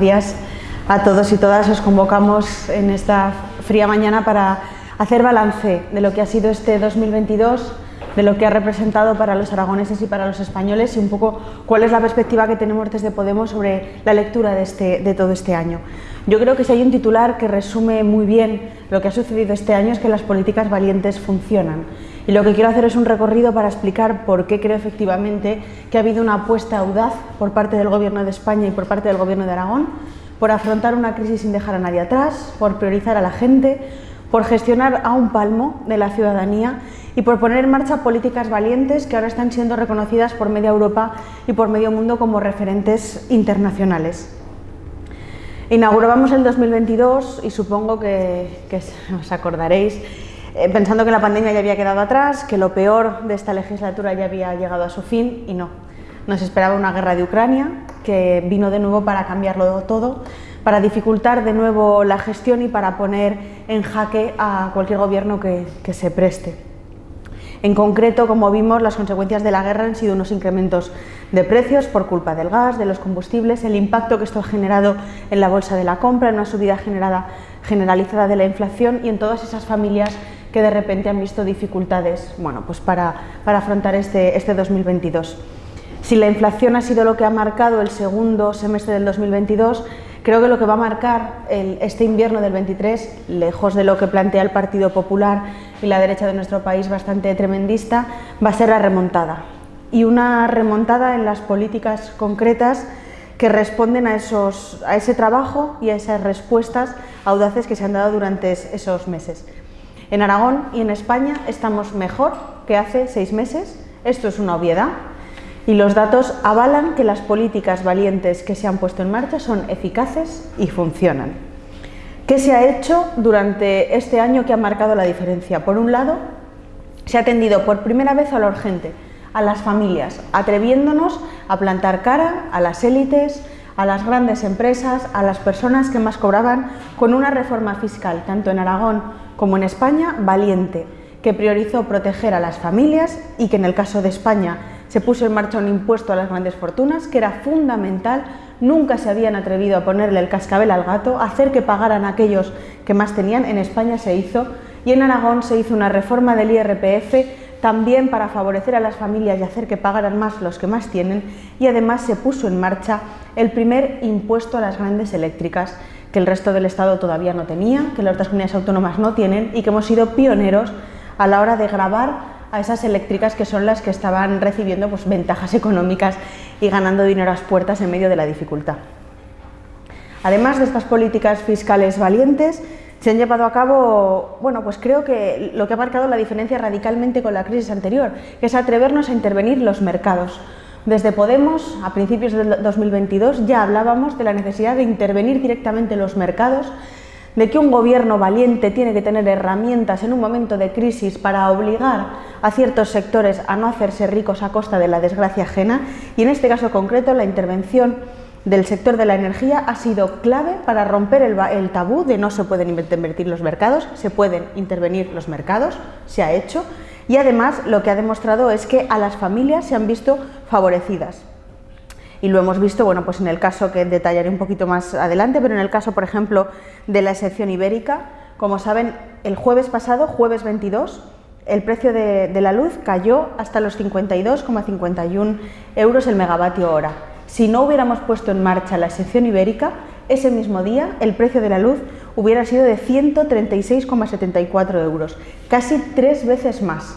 buenos días a todos y todas. Os convocamos en esta fría mañana para hacer balance de lo que ha sido este 2022, de lo que ha representado para los aragoneses y para los españoles y un poco cuál es la perspectiva que tenemos desde Podemos sobre la lectura de, este, de todo este año. Yo creo que si hay un titular que resume muy bien lo que ha sucedido este año es que las políticas valientes funcionan. Y lo que quiero hacer es un recorrido para explicar por qué creo efectivamente que ha habido una apuesta audaz por parte del Gobierno de España y por parte del Gobierno de Aragón por afrontar una crisis sin dejar a nadie atrás, por priorizar a la gente, por gestionar a un palmo de la ciudadanía y por poner en marcha políticas valientes que ahora están siendo reconocidas por media Europa y por medio mundo como referentes internacionales. Inaugurábamos el 2022 y supongo que, os acordaréis pensando que la pandemia ya había quedado atrás, que lo peor de esta legislatura ya había llegado a su fin y no. Nos esperaba una guerra de Ucrania que vino de nuevo para cambiarlo todo, para dificultar de nuevo la gestión y para poner en jaque a cualquier gobierno que, se preste. En concreto, como vimos, las consecuencias de la guerra han sido unos incrementos de precios por culpa del gas, de los combustibles, el impacto que esto ha generado en la bolsa de la compra, en una subida generalizada de la inflación y en todas esas familias que de repente han visto dificultades bueno, pues para, para afrontar este, este 2022. Si la inflación ha sido lo que ha marcado el segundo semestre del 2022, creo que lo que va a marcar este invierno del 23, lejos de lo que plantea el Partido Popular y la derecha de nuestro país bastante tremendista, va a ser la remontada. Y una remontada en las políticas concretas que responden a, esos, a ese trabajo y a esas respuestas audaces que se han dado durante esos meses. En Aragón y en España estamos mejor que hace seis meses, esto es una obviedad, y los datos avalan que las políticas valientes que se han puesto en marcha son eficaces y funcionan. ¿Qué se ha hecho durante este año que ha marcado la diferencia? Por un lado, se ha atendido por primera vez a la urgente, a las familias, atreviéndonos a plantar cara a las élites, a las grandes empresas, a las personas que más cobraban, con una reforma fiscal, tanto en Aragón como en España, valiente, que priorizó proteger a las familias y que en el caso de España se puso en marcha un impuesto a las grandes fortunas, que era fundamental, nunca se habían atrevido a ponerle el cascabel al gato, hacer que pagaran aquellos que más tenían, en España se hizo, y en Aragón se hizo una reforma del IRPF también para favorecer a las familias y hacer que pagaran más los que más tienen, y además se puso en marcha el primer impuesto a las grandes eléctricas, que el resto del Estado todavía no tenía, que las otras comunidades autónomas no tienen y que hemos sido pioneros a la hora de grabar a esas eléctricas que son las que estaban recibiendo pues, ventajas económicas y ganando dinero a las puertas en medio de la dificultad. Además de estas políticas fiscales valientes, se han llevado a cabo, bueno, pues creo que lo que ha marcado la diferencia radicalmente con la crisis anterior, que es atrevernos a intervenir los mercados, desde Podemos, a principios del 2022, ya hablábamos de la necesidad de intervenir directamente en los mercados, de que un gobierno valiente tiene que tener herramientas en un momento de crisis para obligar a ciertos sectores a no hacerse ricos a costa de la desgracia ajena. Y en este caso concreto la intervención del sector de la energía ha sido clave para romper el, el, tabú de no se pueden invertir los mercados, se pueden intervenir los mercados, se ha hecho y además lo que ha demostrado es que a las familias se han visto favorecidas. Y lo hemos visto, bueno, pues en el caso que detallaré un poquito más adelante, pero en el caso, por ejemplo, de la excepción ibérica, como saben, el jueves pasado, jueves 22, el precio de, la luz cayó hasta los 52,51 euros el megavatio hora. Si no hubiéramos puesto en marcha la excepción ibérica, ese mismo día el precio de la luz hubiera sido de 136,74 euros, casi tres veces más.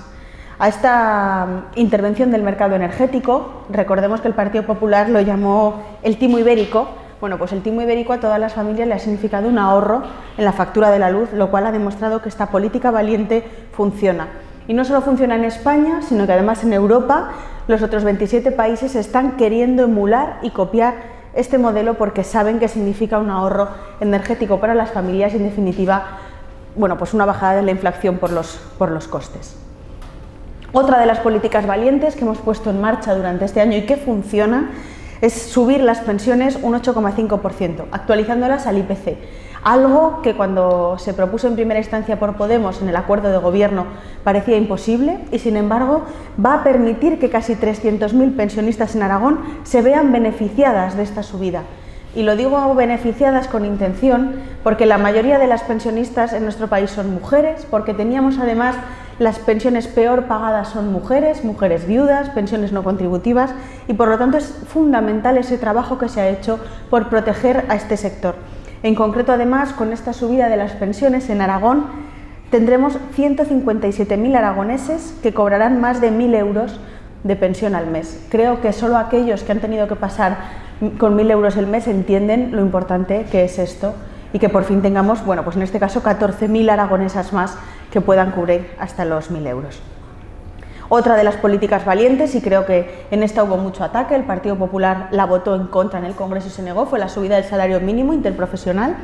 A esta mm, intervención del mercado energético, recordemos que el Partido Popular lo llamó el timo ibérico, bueno, pues el timo ibérico a todas las familias le ha significado un ahorro en la factura de la luz, lo cual ha demostrado que esta política valiente funciona. Y no solo funciona en España, sino que además en Europa los otros 27 países están queriendo emular y copiar este modelo porque saben que significa un ahorro energético para las familias y en definitiva bueno, pues una bajada de la inflación por los, por los costes. Otra de las políticas valientes que hemos puesto en marcha durante este año y que funciona es subir las pensiones un 8,5%, actualizándolas al IPC algo que cuando se propuso en primera instancia por Podemos en el acuerdo de gobierno parecía imposible y sin embargo va a permitir que casi 300.000 pensionistas en Aragón se vean beneficiadas de esta subida. Y lo digo beneficiadas con intención porque la mayoría de las pensionistas en nuestro país son mujeres, porque teníamos además las pensiones peor pagadas son mujeres, mujeres viudas, pensiones no contributivas y por lo tanto es fundamental ese trabajo que se ha hecho por proteger a este sector. En concreto, además, con esta subida de las pensiones en Aragón, tendremos 157.000 aragoneses que cobrarán más de 1.000 euros de pensión al mes. Creo que solo aquellos que han tenido que pasar con 1.000 euros el mes entienden lo importante que es esto y que por fin tengamos, bueno, pues en este caso 14.000 aragonesas más que puedan cubrir hasta los 1.000 euros. Otra de las políticas valientes, y creo que en esta hubo mucho ataque, el Partido Popular la votó en contra en el Congreso y se negó, fue la subida del salario mínimo interprofesional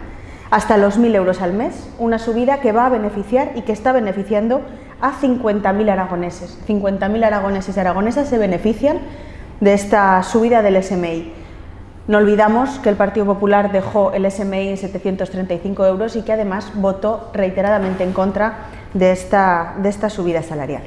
hasta los 1.000 euros al mes, una subida que va a beneficiar y que está beneficiando a 50.000 aragoneses. 50.000 aragoneses y aragonesas se benefician de esta subida del SMI. No olvidamos que el Partido Popular dejó el SMI en 735 euros y que además votó reiteradamente en contra de esta, de esta subida salarial.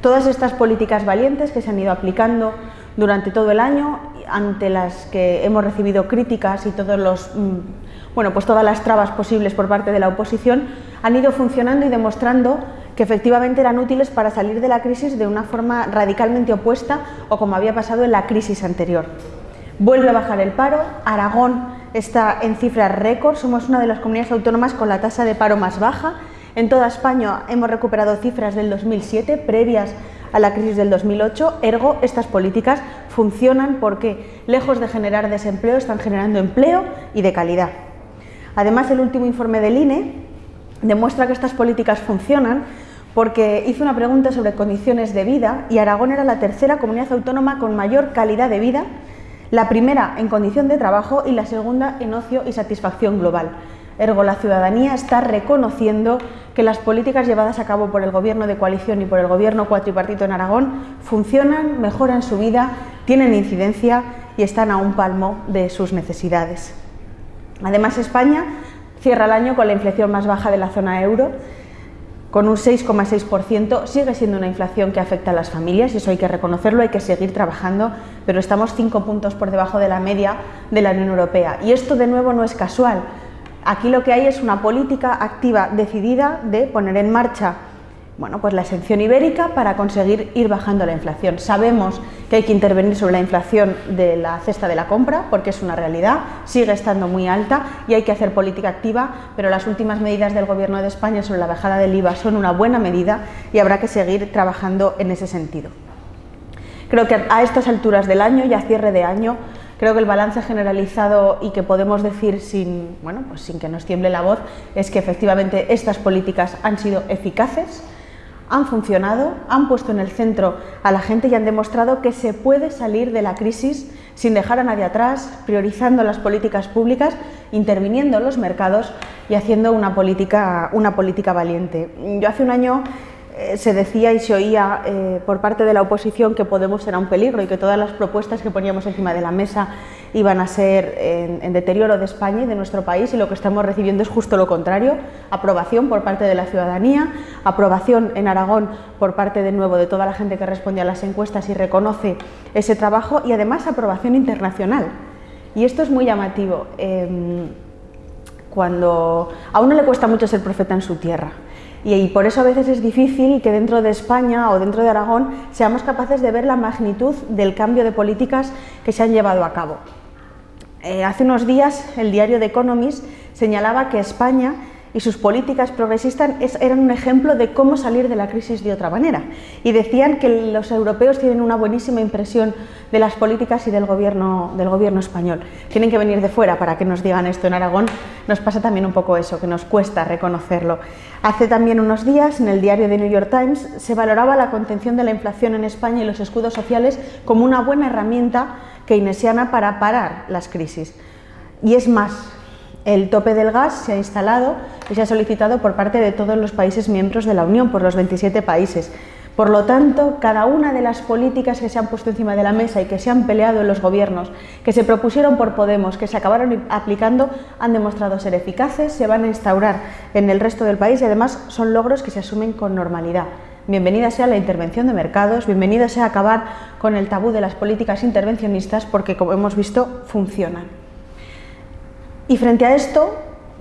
Todas estas políticas valientes que se han ido aplicando durante todo el año, ante las que hemos recibido críticas y todos los, mm, bueno, pues todas las trabas posibles por parte de la oposición, han ido funcionando y demostrando que efectivamente eran útiles para salir de la crisis de una forma radicalmente opuesta o como había pasado en la crisis anterior. Vuelve a bajar el paro, Aragón está en cifras récord, somos una de las comunidades autónomas con la tasa de paro más baja en toda España hemos recuperado cifras del 2007, previas a la crisis del 2008, ergo estas políticas funcionan porque, lejos de generar desempleo, están generando empleo y de calidad. Además, el último informe del INE demuestra que estas políticas funcionan porque hizo una pregunta sobre condiciones de vida y Aragón era la tercera comunidad autónoma con mayor calidad de vida, la primera en condición de trabajo y la segunda en ocio y satisfacción global. Ergo, la ciudadanía está reconociendo que las políticas llevadas a cabo por el Gobierno de coalición y por el Gobierno cuatripartito en Aragón funcionan, mejoran su vida, tienen incidencia y están a un palmo de sus necesidades. Además, España cierra el año con la inflación más baja de la zona euro, con un 6,6%, sigue siendo una inflación que afecta a las familias y eso hay que reconocerlo, hay que seguir trabajando, pero estamos cinco puntos por debajo de la media de la Unión Europea. Y esto de nuevo no es casual, Aquí lo que hay es una política activa decidida de poner en marcha bueno, pues la exención ibérica para conseguir ir bajando la inflación. Sabemos que hay que intervenir sobre la inflación de la cesta de la compra porque es una realidad, sigue estando muy alta y hay que hacer política activa, pero las últimas medidas del Gobierno de España sobre la bajada del IVA son una buena medida y habrá que seguir trabajando en ese sentido. Creo que a estas alturas del año y a cierre de año Creo que el balance generalizado y que podemos decir sin, bueno, pues sin que nos tiemble la voz es que efectivamente estas políticas han sido eficaces, han funcionado, han puesto en el centro a la gente y han demostrado que se puede salir de la crisis sin dejar a nadie atrás, priorizando las políticas públicas, interviniendo en los mercados y haciendo una política, una política valiente. Yo hace un año eh, se decía y se oía eh, por parte de la oposición que Podemos era un peligro y que todas las propuestas que poníamos encima de la mesa iban a ser en, deterioro de España y de nuestro país y lo que estamos recibiendo es justo lo contrario, aprobación por parte de la ciudadanía, aprobación en Aragón por parte de nuevo de toda la gente que responde a las encuestas y reconoce ese trabajo y además aprobación internacional. Y esto es muy llamativo. Em, cuando a uno le cuesta mucho ser profeta en su tierra, y, por eso a veces es difícil que dentro de España o dentro de Aragón seamos capaces de ver la magnitud del cambio de políticas que se han llevado a cabo. Eh, hace unos días el diario The Economist señalaba que España y sus políticas progresistas eran un ejemplo de cómo salir de la crisis de otra manera. Y decían que los europeos tienen una buenísima impresión de las políticas y del gobierno, del gobierno español. Tienen que venir de fuera para que nos digan esto. En Aragón nos pasa también un poco eso, que nos cuesta reconocerlo. Hace también unos días, en el diario The New York Times, se valoraba la contención de la inflación en España y los escudos sociales como una buena herramienta keynesiana para parar las crisis. Y es más, el tope del gas se ha instalado y se ha solicitado por parte de todos los países miembros de la Unión, por los 27 países. Por lo tanto, cada una de las políticas que se han puesto encima de la mesa y que se han peleado en los gobiernos, que se propusieron por Podemos, que se acabaron aplicando, han demostrado ser eficaces, se van a instaurar en el resto del país y además son logros que se asumen con normalidad. Bienvenida sea la intervención de mercados, bienvenida sea acabar con el tabú de las políticas intervencionistas porque, como hemos visto, funcionan. Y frente a esto,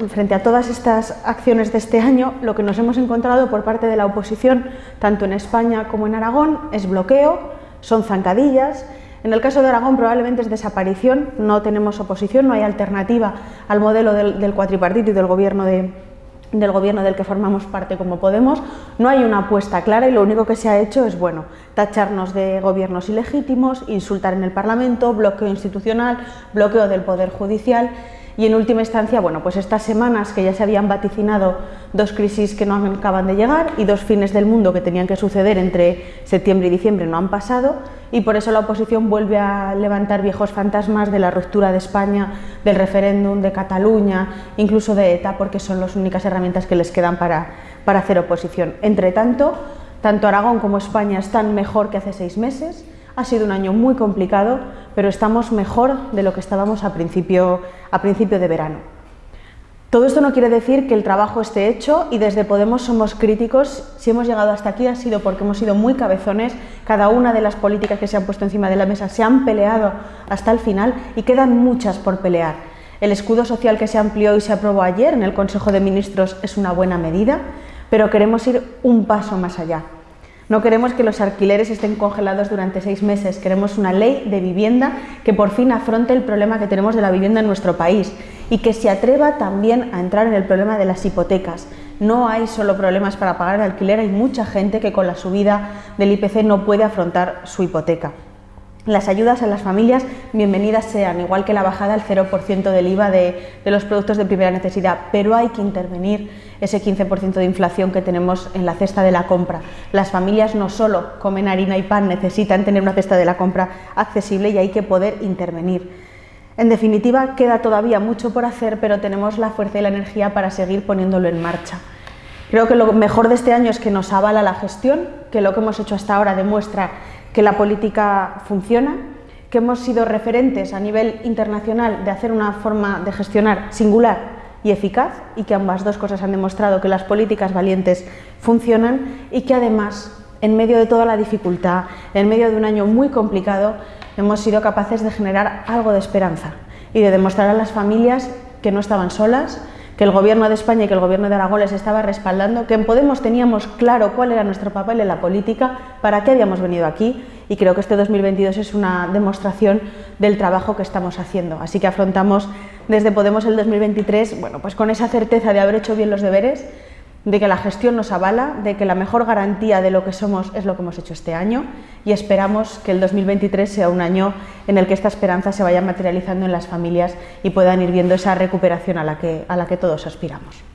frente a todas estas acciones de este año, lo que nos hemos encontrado por parte de la oposición, tanto en España como en Aragón, es bloqueo, son zancadillas. En el caso de Aragón probablemente es desaparición, no tenemos oposición, no hay alternativa al modelo del, cuatripartito y del gobierno del gobierno del que formamos parte como Podemos, no hay una apuesta clara y lo único que se ha hecho es, bueno, tacharnos de gobiernos ilegítimos, insultar en el Parlamento, bloqueo institucional, bloqueo del Poder Judicial y en última instancia, bueno, pues estas semanas que ya se habían vaticinado dos crisis que no acaban de llegar y dos fines del mundo que tenían que suceder entre septiembre y diciembre no han pasado y por eso la oposición vuelve a levantar viejos fantasmas de la ruptura de España, del referéndum, de Cataluña, incluso de ETA, porque son las únicas herramientas que les quedan para, para hacer oposición. Entre tanto, tanto Aragón como España están mejor que hace seis meses, ha sido un año muy complicado, pero estamos mejor de lo que estábamos a principio, a principio de verano. Todo esto no quiere decir que el trabajo esté hecho y desde Podemos somos críticos. Si hemos llegado hasta aquí ha sido porque hemos sido muy cabezones. Cada una de las políticas que se han puesto encima de la mesa se han peleado hasta el final y quedan muchas por pelear. El escudo social que se amplió y se aprobó ayer en el Consejo de Ministros es una buena medida, pero queremos ir un paso más allá. No queremos que los alquileres estén congelados durante seis meses, queremos una ley de vivienda que por fin afronte el problema que tenemos de la vivienda en nuestro país y que se atreva también a entrar en el problema de las hipotecas. No hay solo problemas para pagar el alquiler, hay mucha gente que con la subida del IPC no puede afrontar su hipoteca. Las ayudas a las familias, bienvenidas sean, igual que la bajada al 0% del IVA de, de, los productos de primera necesidad, pero hay que intervenir ese 15% de inflación que tenemos en la cesta de la compra. Las familias no solo comen harina y pan, necesitan tener una cesta de la compra accesible y hay que poder intervenir. En definitiva, queda todavía mucho por hacer, pero tenemos la fuerza y la energía para seguir poniéndolo en marcha. Creo que lo mejor de este año es que nos avala la gestión, que lo que hemos hecho hasta ahora demuestra que la política funciona, que hemos sido referentes a nivel internacional de hacer una forma de gestionar singular y eficaz y que ambas dos cosas han demostrado que las políticas valientes funcionan y que además, en medio de toda la dificultad, en medio de un año muy complicado, hemos sido capaces de generar algo de esperanza y de demostrar a las familias que no estaban solas, que el Gobierno de España y que el Gobierno de Aragón les estaba respaldando, que en Podemos teníamos claro cuál era nuestro papel en la política, para qué habíamos venido aquí y creo que este 2022 es una demostración del trabajo que estamos haciendo. Así que afrontamos desde Podemos el 2023 bueno, pues con esa certeza de haber hecho bien los deberes, de que la gestión nos avala, de que la mejor garantía de lo que somos es lo que hemos hecho este año y esperamos que el 2023 sea un año en el que esta esperanza se vaya materializando en las familias y puedan ir viendo esa recuperación a la que, a la que todos aspiramos.